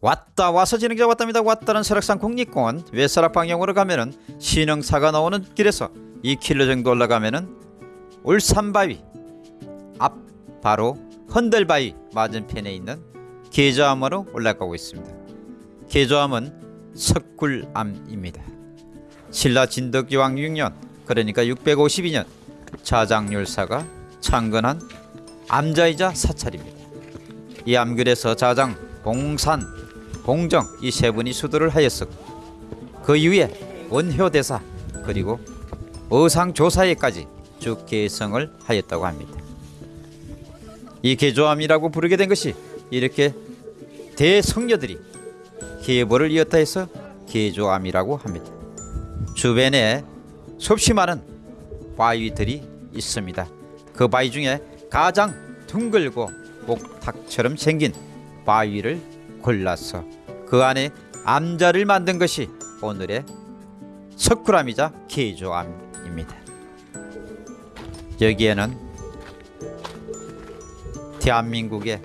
왔다 와서 진행자 왔답니다. 왔다는 설악산 국립공원 외설악 방향으로 가면은 신흥사가 나오는 길에서 2km 정도 올라가면은 울산바위 앞 바로 헌들바위 맞은편에 있는 계좌암으로 올라가고 있습니다. 계좌암은 석굴암입니다. 신라 진덕기왕 6년 그러니까 652년 자장률사가 창건한 암자이자 사찰입니다. 이 암글에서 자장, 봉산, 봉정 이 세 분이 수도를 하였었고 그 이후에 원효대사 그리고 어상조사에까지 쭉 계성을 하였다고 합니다. 이 개조암이라고 부르게 된 것이 이렇게 대성녀들이 계보를 이었다 해서 개조암이라고 합니다. 주변에 수없이 많은 바위들이 있습니다. 그 바위 중에 가장 둥글고 목탁처럼 생긴 바위를 골라서 그 안에 암자를 만든 것이 오늘의 석굴암이자 개조암입니다. 여기에는 대한민국의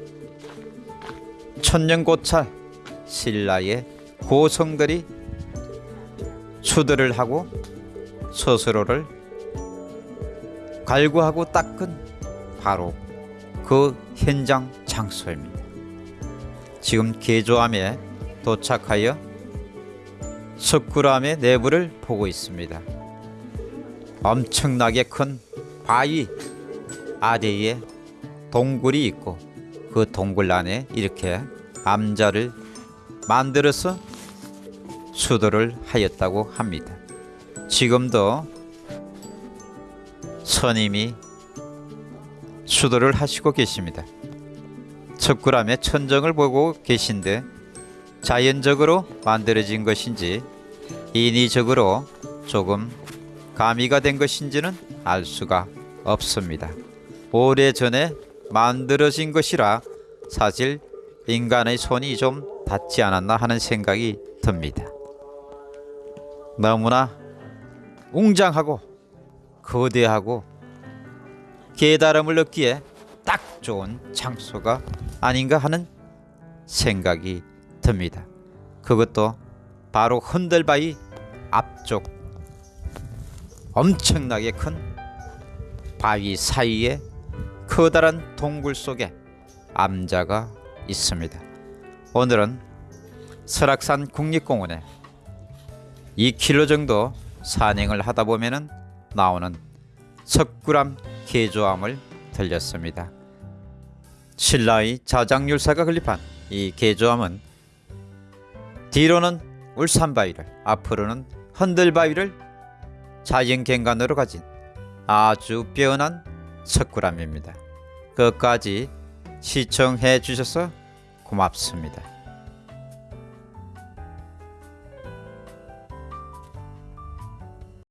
천년고찰 신라의 고성들이 수들을 하고 스스로를 갈구하고 닦은 바로 그 현장 장소입니다. 지금 개조암에 도착하여 석굴암의 내부를 보고 있습니다. 엄청나게 큰 바위 아래에 동굴이 있고 그 동굴 안에 이렇게 암자를 만들어서 수도를 하였다고 합니다. 지금도 선임이 수도를 하시고 계십니다. 석굴암의 천정을 보고 계신데 자연적으로 만들어진 것인지 인위적으로 조금 가미가 된 것인지는 알 수가 없습니다. 오래전에 만들어진 것이라 사실 인간의 손이 좀 닿지 않았나 하는 생각이 듭니다. 너무나 웅장하고 거대하고 깨달음을 얻기에 딱 좋은 장소가 아닌가 하는 생각이 듭니다. 그것도 바로 흔들바위 앞쪽 엄청나게 큰 바위 사이에 커다란 동굴 속에 암자가 있습니다. 오늘은 설악산 국립공원에 2km 정도 산행을 하다 보면은 나오는 석굴암 개조암을 들렸습니다. 신라의 자장률사가 건립한 이 개조암은 뒤로는 울산바위를 앞으로는 흔들바위를 자연경관으로 가진 아주 빼어난 석굴암입니다. 끝까지 시청해 주셔서 고맙습니다.